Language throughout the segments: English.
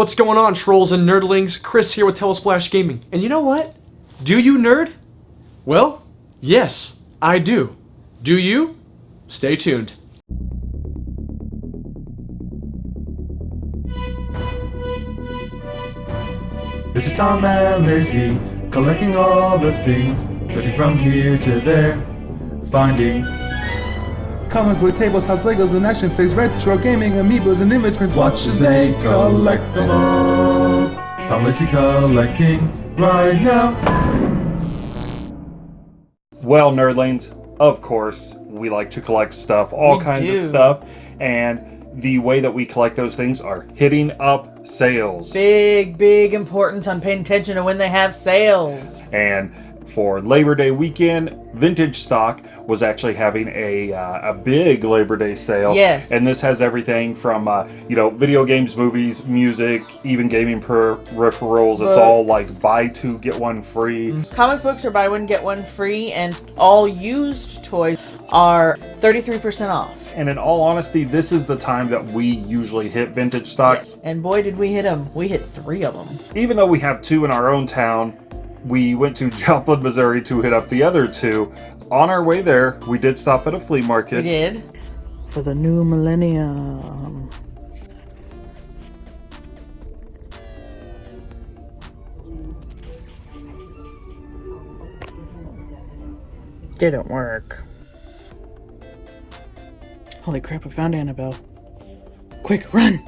What's going on, trolls and nerdlings? Chris here with Telesplash Gaming. And you know what? Do you nerd? Well, yes, I do. Do you? Stay tuned. This is Tom and Lacey, collecting all the things, searching from here to there, finding comic book tables, house Legos, and action figures, retro gaming, amiibos, and image Watch as they collect them all. Tom Lacey collecting right now. Well, nerdlings, of course, we like to collect stuff, all We kinds of stuff, and the way that we collect those things are hitting up sales. Big, big importance on paying attention to when they have sales. And for Labor Day weekend, Vintage Stock was actually having a uh, a big Labor Day sale. Yes. And this has everything from uh, you know video games, movies, music, even gaming peripherals. It's all like buy two get one free. Comic books are buy one, get one free, and all used toys are 33% off. And in all honesty, this is the time that we usually hit Vintage Stocks. And boy, did we hit them. We hit three of them. Even though we have two in our own town, we went to Joplin, Missouri to hit up the other two. On our way there, we did stop at a flea market. We did. For the new millennium. Didn't work. Holy crap, I found Annabelle. Quick, run!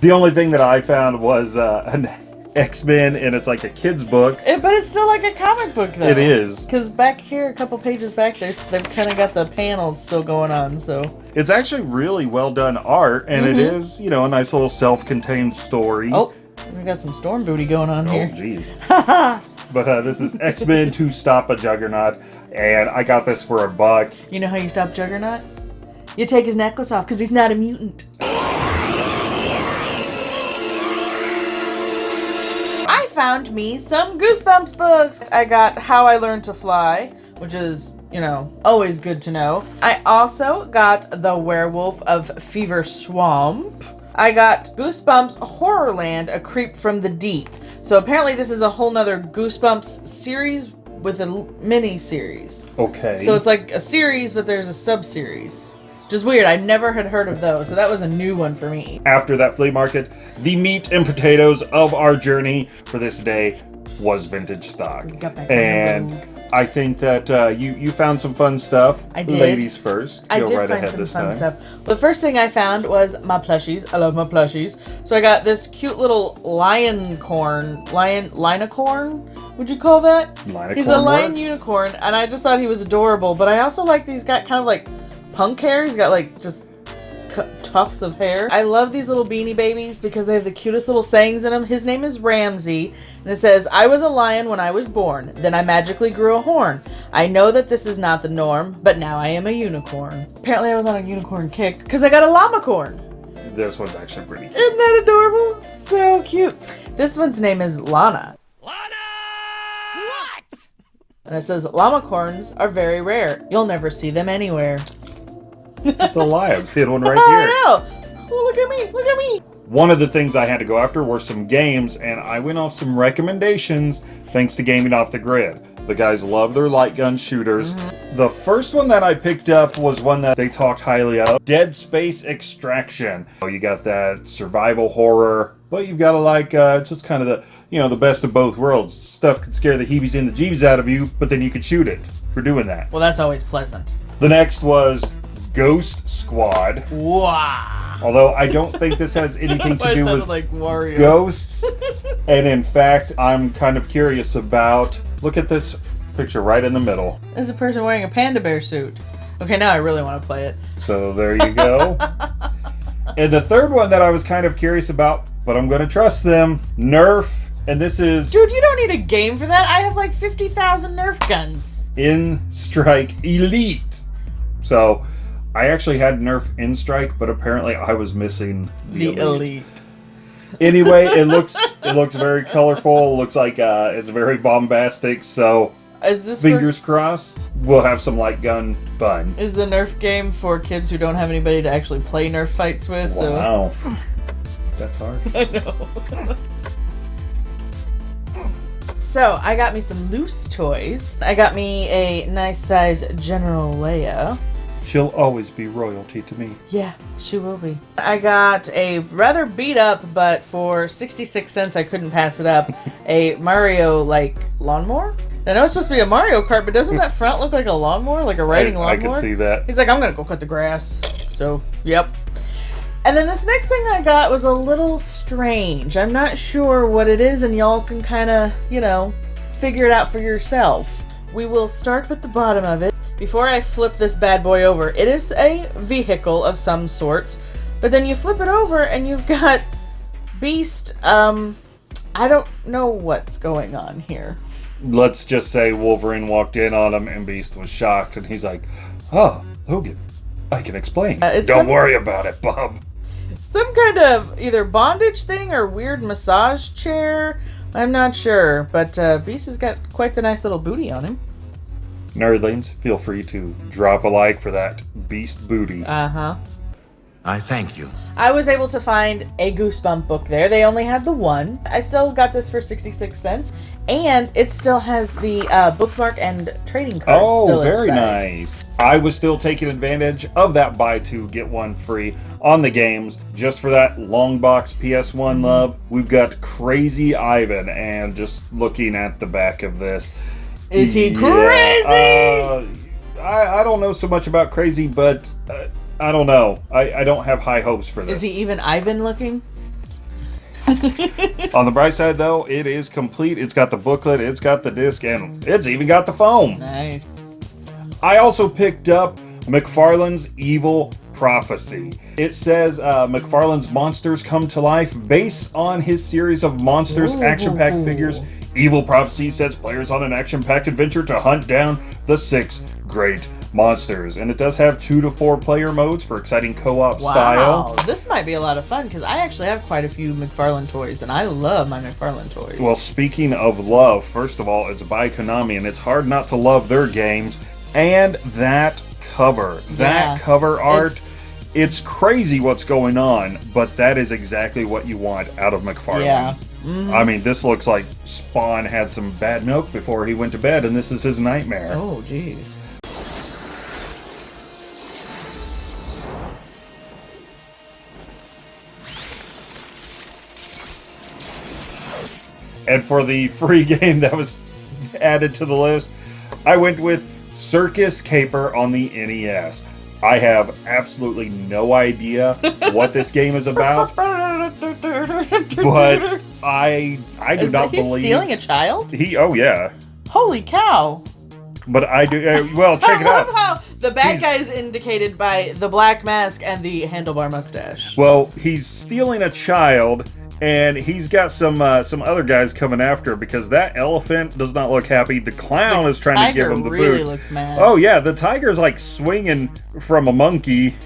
The only thing that I found was uh, an X Men, and it's like a kid's book. It, but it's still like a comic book, though. It is. Because back here, a couple pages back, there's they've kind of got the panels still going on. So, It's actually really well done art, and it is, you know, a nice little self contained story. oh, we got some storm booty going on Oh, here. Oh, jeez. but uh, this is X Men to Stop a Juggernaut, and I got this for a buck. You know how you stop Juggernaut? You take his necklace off because he's not a mutant. Found me some Goosebumps books. I got How I Learned to Fly, which is, you know, always good to know. I also got The Werewolf of Fever Swamp. I got Goosebumps Horrorland, A Creep from the Deep. So apparently this is a whole nother Goosebumps series with a mini series. Okay. So it's like a series, but there's a sub Just weird. I never had heard of those, so that was a new one for me. after that flea market, the meat and potatoes of our journey for this day was vintage stock. got back on the And. I think that uh, you you found some fun stuff. I did. Ladies first. I Go did right find ahead some this fun time. stuff. The first thing I found was my plushies. I love my plushies. So I got this cute little lion corn, lion linocorn. Would you call that? Linocorn He's a lion works. unicorn, and I just thought he was adorable. But I also like these got kind of like punk hair. He's got like just tufts of hair. I love these little beanie babies because they have the cutest little sayings in them. His name is Ramsey, and it says, I was a lion when I was born. Then I magically grew a horn. I know that this is not the norm, but now I am a unicorn. Apparently, I was on a unicorn kick because I got a llama corn. This one's actually pretty cute. Isn't that adorable? So cute. This one's name is Lana. Lana! What? And it says, llama corns are very rare. You'll never see them anywhere. It's a lie. I'm seeing one right Oh, here. I know. Oh, look at me. Look at me. One of the things I had to go after were some games, and I went off some recommendations thanks to Gaming Off the Grid. The guys love their light gun shooters. Mm-hmm. The first one that I picked up was one that they talked highly of Dead Space Extraction. Oh, You got that survival horror, but you've got to like, uh, it's just kind of the, you know, the best of both worlds. Stuff could scare the heebies and the jeebies out of you, but then you could shoot it for doing that. Well, that's always pleasant. The next was Ghost Squad. Wow. Although I don't think this has anything to I do sounded with like Wario. ghosts. and in fact, I'm kind of curious about. Look at this picture right in the middle. There's a person wearing a panda bear suit. Okay, now I really want to play it. So there you go. and the third one that I was kind of curious about, but I'm going to trust them Nerf. And this is Dude, you don't need a game for that. I have like 50,000 Nerf guns. N-Strike Elite. So I actually had Nerf N-Strike, but apparently I was missing the, The elite. Anyway, it looks it looks very colorful. It looks like uh, it's very bombastic. So this for- fingers crossed, we'll have some light gun fun. is the Nerf game for kids who don't have anybody to actually play Nerf fights with? So Wow. That's hard. I know so I got me some loose toys. I got me a nice size General Leia. She'll always be royalty to me. Yeah, she will be. I got a rather beat up, but for 66 cents I couldn't pass it up, a Mario like lawnmower. I know it's supposed to be a Mario Kart, but doesn't that front look like a lawnmower, like a riding I, lawnmower? I can see that. He's like, I'm gonna go cut the grass. So, yep. And then this next thing I got was a little strange. I'm not sure what it is, and y'all can kind of, you know, figure it out for yourself. We will start with the bottom of it. Before I flip this bad boy over, it is a vehicle of some sorts, but then you flip it over and you've got Beast. Um, I don't know what's going on here. Let's just say Wolverine walked in on him and Beast was shocked and he's like, Oh, Logan, I can explain. Uh, Don't some- worry about it, Bob. Some kind of either bondage thing or weird massage chair. I'm not sure, but uh, Beast has got quite the nice little booty on him. Nerdlings, feel free to drop a like for that Beast booty. Uh huh. I thank you. I was able to find a Goosebump book there. They only had the one. I still got this for 66 cents. And it still has the uh, bookmark and trading cards. Oh, still very inside. nice. I was still taking advantage of that buy two, get one free on the games just for that long box Mm-hmm. PS1 love. We've got Crazy Ivan, and just looking at the back of this. Is he yeah, crazy? uh, I, I don't know so much about Crazy, but uh, I don't know. I, I don't have high hopes for this. Is he even Ivan looking? On the bright side, though, it is complete. It's got the booklet, it's got the disc, and it's even got the foam. Nice. I also picked up McFarlane's Evil Prophecy. It says uh, McFarlane's monsters come to life based on his series of monsters action packed figures. Evil Prophecy sets players on an action packed adventure to hunt down the six great monsters. And it does have two to four player modes for exciting co op Wow. style. This might be a lot of fun because I actually have quite a few McFarlane toys and I love my McFarlane toys. Well, speaking of love, first of all, it's by Konami, and it's hard not to love their games. And that cover, that Yeah. cover art, It's- it's, crazy what's going on, but that is exactly what you want out of McFarlane. Yeah. I mean, this looks like Spawn had some bad milk before he went to bed, and this is his nightmare. oh, jeez. And for the free game that was added to the list, I went with Circus Caper on the NES. I have absolutely no idea what this game is about, but I I do Is not he believe stealing a child? he. Oh yeah, Holy cow! but I do. Uh, well, check I it love out. how the bad He's- guy is indicated by the black mask and the handlebar mustache. Well, he's stealing a child, and he's got some uh, some other guys coming after because that elephant does not look happy. The clown The is trying to give him the really boot. looks mad. Oh yeah, the tiger's like swinging from a monkey.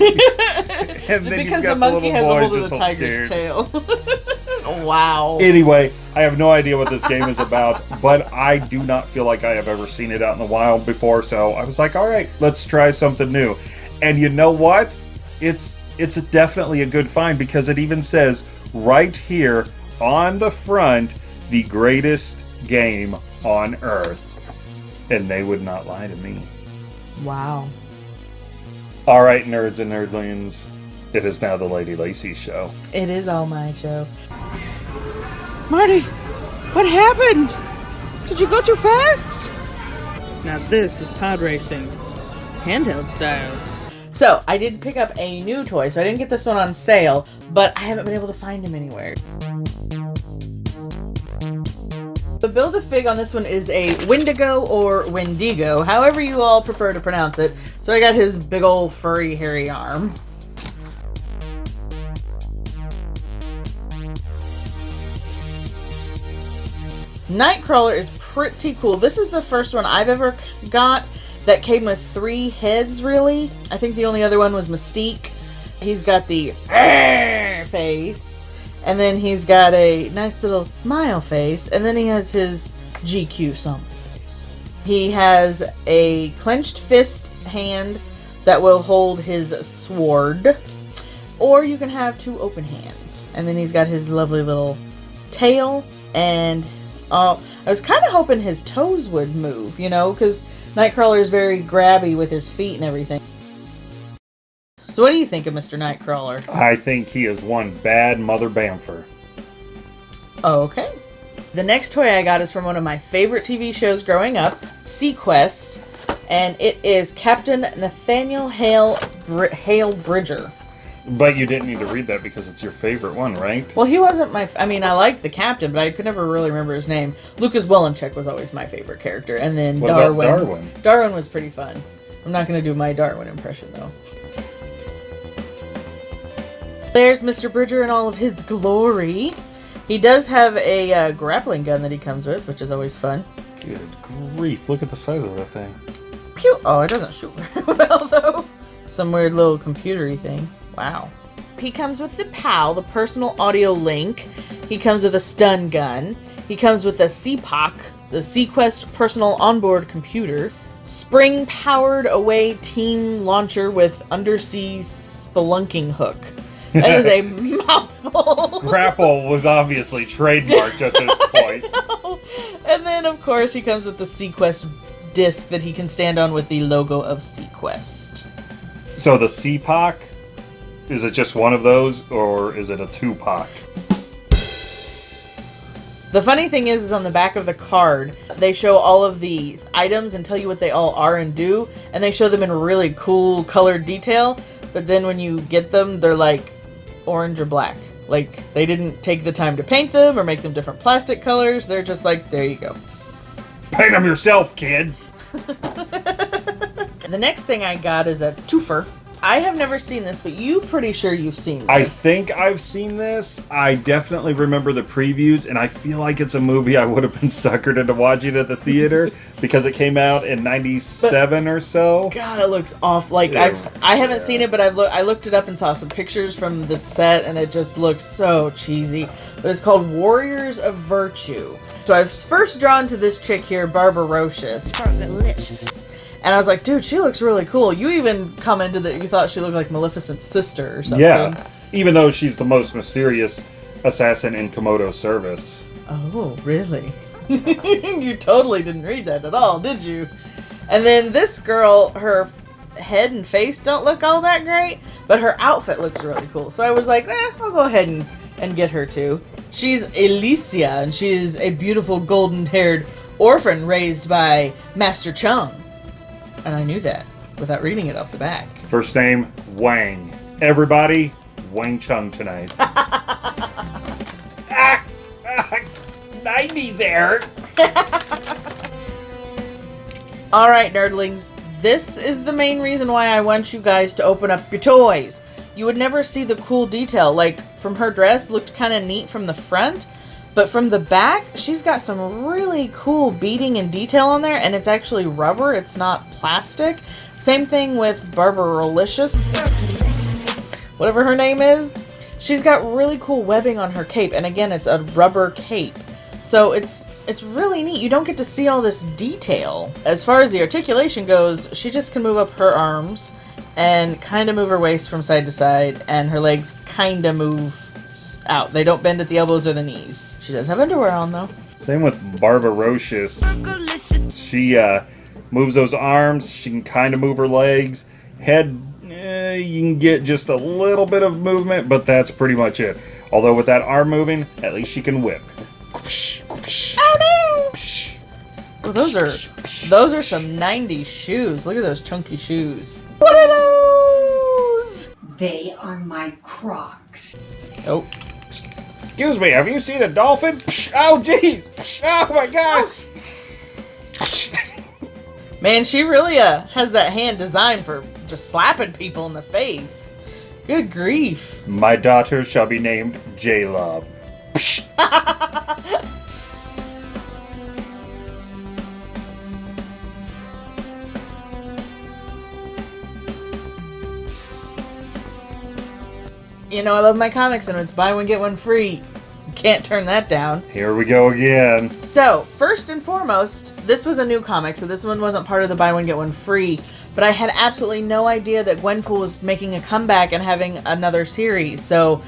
and then because the monkey has a hold of the tiger's tail. wow. Anyway, I have no idea what this game is about, but I do not feel like I have ever seen it out in the wild before, so I was like, all right, let's try something new. And you know what? It's it's definitely a good find because it even says right here on the front, the greatest game on earth. And they would not lie to me. wow. All right, nerds and nerdlings, it is now the Lady Lacey show. It is all my show. Marty, what happened? Did you go too fast? Now this is pod racing, handheld style. So I did pick up a new toy, so I didn't get this one on sale, but I haven't been able to find him anywhere. The build a fig on this one is a Wendigo or Wendigo, however you all prefer to pronounce it. So I got his big old furry hairy arm. Nightcrawler is pretty cool. This is the first one I've ever got that came with three heads, really. I think the only other one was Mystique. He's got the face, and then he's got a nice little smile face, and then he has his GQ face. He has a clenched fist hand that will hold his sword. or you can have two open hands. And then he's got his lovely little tail, and uh, I was kind of hoping his toes would move, you know, because Nightcrawler is very grabby with his feet and everything. So, what do you think of Mr. Nightcrawler? I think he is one bad Mother Bamfer. Oh, okay. The next toy I got is from one of my favorite TV shows growing up, seaQuest, and it is Captain Nathaniel Hale Br- Hale Bridger. But you didn't need to read that because it's your favorite one, right? Well, he wasn't my. F- I mean, I liked the captain, but I could never really remember his name. Lucas Wolenczak was always my favorite character, and then What Darwin. Darwin? Darwin was pretty fun. I'm not going to do my Darwin impression though. There's Mr. Bridger in all of his glory. He does have a uh, grappling gun that he comes with, which is always fun. Good grief, look at the size of that thing. Pew! Oh, it doesn't shoot very well though. Some weird little computery thing. Wow. He comes with the PAL, the personal audio link. He comes with a stun gun. He comes with a CPOC, the seaQuest personal onboard computer. Spring powered away team launcher with undersea spelunking hook. That is a mouthful. Grapple was obviously trademarked at this point. And then, of course, he comes with the seaQuest disc that he can stand on with the logo of seaQuest. So the CPOC, is it just one of those, or is it a two-poc? The funny thing is, is on the back of the card, they show all of the items and tell you what they all are and do, and they show them in really cool colored detail. But then when you get them, they're like orange or black. Like they didn't take the time to paint them or make them different plastic colors. They're just like, there you go. Paint them yourself, kid! The next thing I got is a twofer. I have never seen this, but you pretty sure you've seen this. I think I've seen this. I definitely remember the previews, and I feel like it's a movie I would have been suckered into watching at the theater because it came out in '97 or so. God, it looks off. Like Yeah. I've I haven't seen it, but I've looked I looked it up and saw some pictures from the set, and it just looks so cheesy. But it's called Warriors of Virtue. So I've first drawn to this chick here, Barbarocious, and I was like, dude, she looks really cool. You even commented that you thought she looked like Maleficent's sister or something. Yeah, even though she's the most mysterious assassin in Komodo's service. Oh, really? you totally didn't read that at all, did you? And then this girl, her head and face don't look all that great, but her outfit looks really cool. So I was like, eh, I'll go ahead and, and get her too. She's Elysia, and she is a beautiful golden haired orphan raised by Master Chung. And I knew that without reading it off the back. First name Wang. Everybody, Wang Chung tonight. ah, ah, 90s there. All right, nerdlings, this is the main reason why I want you guys to open up your toys. You would never see the cool detail. Like from her dress looked kind of neat from the front, but from the back, she's got some really cool beading and detail on there and it's actually rubber, it's not plastic. Same thing with Barbarolicious. Whatever her name is. She's got really cool webbing on her cape and again, it's a rubber cape. So it's it's really neat. You don't get to see all this detail. As far as the articulation goes, she just can move up her arms and kind of move her waist from side to side, and her legs kind of move out. They don't bend at the elbows or the knees. She does have underwear on though. Same with Barbarocious. She uh, moves those arms. She can kind of move her legs. Head, eh, you can get just a little bit of movement, but that's pretty much it. Although with that arm moving, at least she can whip. Oh, those are those are some '90s shoes. Look at those chunky shoes. What are those? They are my Crocs. Oh, Excuse me, have you seen a dolphin? Psh, Oh, jeez! Oh my gosh! man, she really uh has that hand designed for just slapping people in the face. Good grief. My daughter shall be named J Love. You know I love my comics, and it's buy one get one free. Can't turn that down. Here we go again. So, first and foremost, this was a new comic, so this one wasn't part of the buy one get one free but I had absolutely no idea that Gwenpool was making a comeback and having another series. So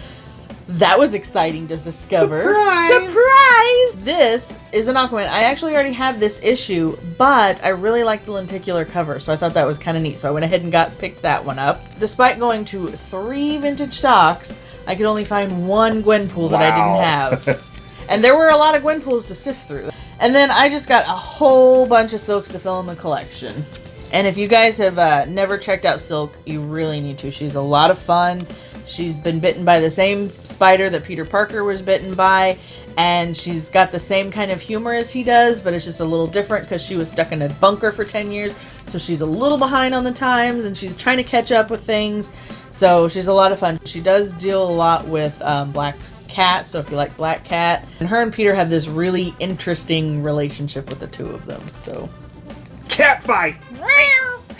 that was exciting to discover. Surprise! Surprise! This is an Aquaman. I actually already have this issue, but I really like the lenticular cover, so I thought that was kind of neat. So I went ahead and got picked that one up. Despite going to three vintage stocks, I could only find one Gwenpool that I didn't have. and there were a lot of Gwenpools to sift through. And then I just got a whole bunch of Silks to fill in the collection. And if you guys have uh, never checked out Silk, you really need to. She's a lot of fun. She's been bitten by the same spider that Peter Parker was bitten by, and she's got the same kind of humor as he does, but it's just a little different because she was stuck in a bunker for 10 years. So she's a little behind on the times, and she's trying to catch up with things. So she's a lot of fun. She does deal a lot with um, Black Cat, so if you like Black Cat, and her and Peter have this really interesting relationship with the two of them. So Cat fight!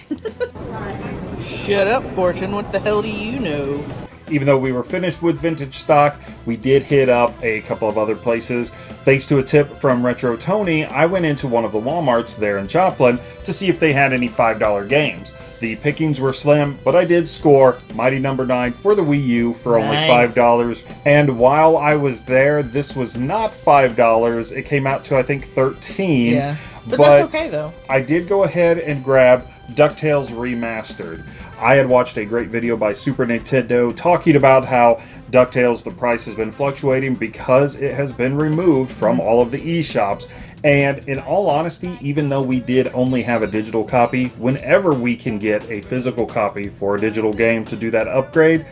Shut up, Fortune. What the hell do you know? Even though we were finished with vintage stock, we did hit up a couple of other places. Thanks to a tip from Retro Tony, I went into one of the Walmarts there in Joplin to see if they had any $5 games. The pickings were slim, but I did score Mighty Number 9 for the Wii U for only Nice. $5. And while I was there, this was not $5. It came out to, I think, 13 yeah, but, that's okay though. I did go ahead and grab DuckTales Remastered. I had watched a great video by Super Nintendo talking about how DuckTales, the price has been fluctuating because it has been removed from mm-hmm. all of the eShops. And in all honesty, even though we did only have a digital copy, whenever we can get a physical copy for a digital game to do that upgrade,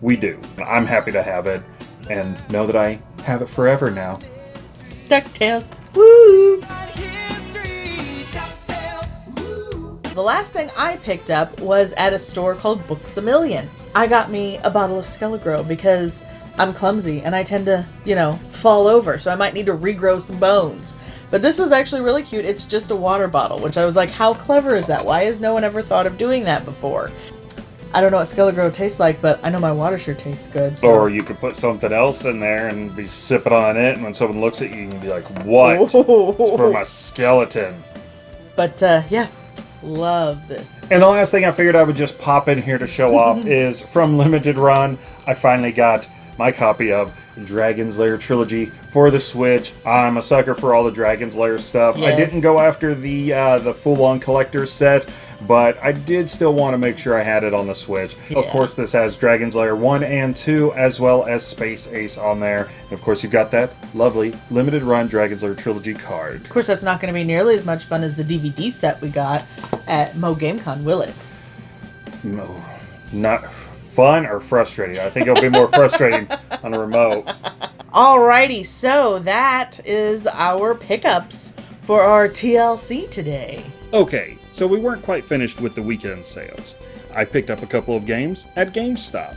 we do. I'm happy to have it and know that I have it forever now. DuckTales. Woo! The last thing I picked up was at a store called Books a Million. I got me a bottle of Skele-Gro because I'm clumsy and I tend to, you know, fall over, so I might need to regrow some bones. But this was actually really cute. It's just a water bottle, which I was like, how clever is that? Why has no one ever thought of doing that before? I don't know what Skele-Gro tastes like, but I know my water sure tastes good. So. Or you could put something else in there and be sipping on it, and when someone looks at you, you can be like, "What? It's for my skeleton." But uh, yeah, love this. And the last thing I figured I would just pop in here to show off is from Limited Run. I finally got my copy of Dragon's Lair trilogy for the Switch. I'm a sucker for all the Dragon's Lair stuff. I didn't go after the uh, the full-on collector's set, but I did still want to make sure I had it on the Switch. Of course, this has Dragon's Lair 1 and 2, as well as Space Ace on there. And of course, you've got that lovely Limited Run Dragon's Lair trilogy card. Of course, that's not going to be nearly as much fun as the DVD set we got at Mo GameCon, will it? No, not fun or frustrating. I think it'll be more frustrating on a remote. Alrighty, so that is our pickups for our TLC today. Okay, so we weren't quite finished with the weekend sales. I picked up a couple of games at GameStop.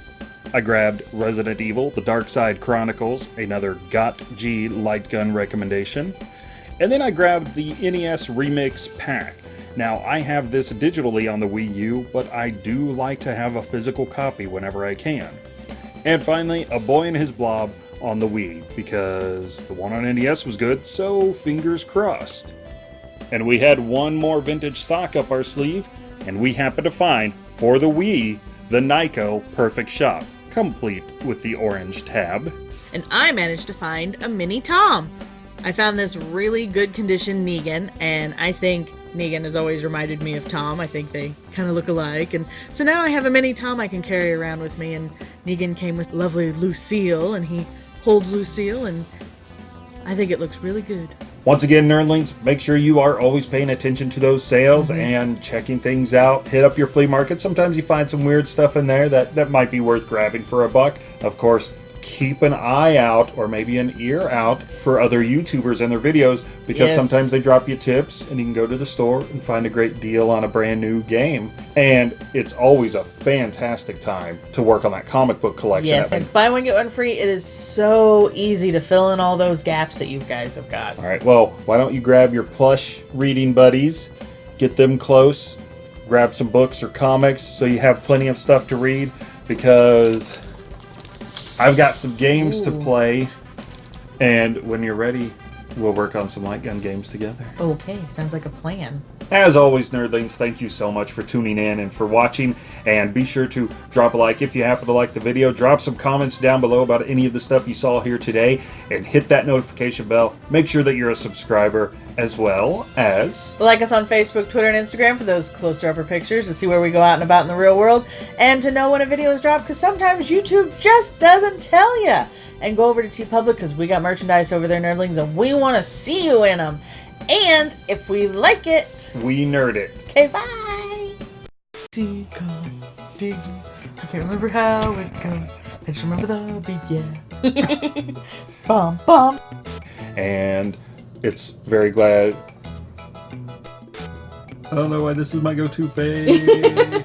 I grabbed Resident Evil The Dark Side Chronicles, another GOT G light gun recommendation. And then I grabbed the NES Remix Pack. Now, I have this digitally on the Wii U, but I do like to have a physical copy whenever I can. And finally, A Boy and His Blob on the Wii, because the one on NES was good, so fingers crossed. And we had one more vintage stock up our sleeve, and we happened to find, for the Wii, the Nyko Perfect Shot, complete with the orange tab. And I managed to find a mini Tom. I found this really good condition Negan, and I think Negan has always reminded me of Tom. I think they kind of look alike. And so now I have a mini Tom I can carry around with me. And Negan came with lovely Lucille, and he holds Lucille, and I think it looks really good. Once again, nerdlings, make sure you are always paying attention to those sales mm-hmm. and checking things out. Hit up your flea market. Sometimes you find some weird stuff in there that, that might be worth grabbing for a buck. Of course, keep an eye out or maybe an ear out for other YouTubers and their videos because Yes. sometimes they drop you tips and you can go to the store and find a great deal on a brand new game. And it's always a fantastic time to work on that comic book collection. Yes, it's buy one get one free. It is so easy to fill in all those gaps that you guys have got. All right, well, why don't you grab your plush reading buddies, get them close, grab some books or comics so you have plenty of stuff to read because I've got some games to play. And when you're ready, we'll work on some light gun games together. Okay, sounds like a plan. As always, nerdlings, thank you so much for tuning in and for watching. And be sure to drop a like if you happen to like the video. Drop some comments down below about any of the stuff you saw here today. And hit that notification bell. Make sure that you're a subscriber as well as... Like us on Facebook, Twitter, and Instagram for those closer upper pictures to see where we go out and about in the real world and to know when a video is dropped because sometimes YouTube just doesn't tell you. And go over to TeePublic because we got merchandise over there, nerdlings, and we want to see you in them. And if we like it, We Nerd It. okay, bye. I can't remember how it goes. I just remember the beat, yeah. bum, bum. And it's very glad... I don't know why this is my go-to face.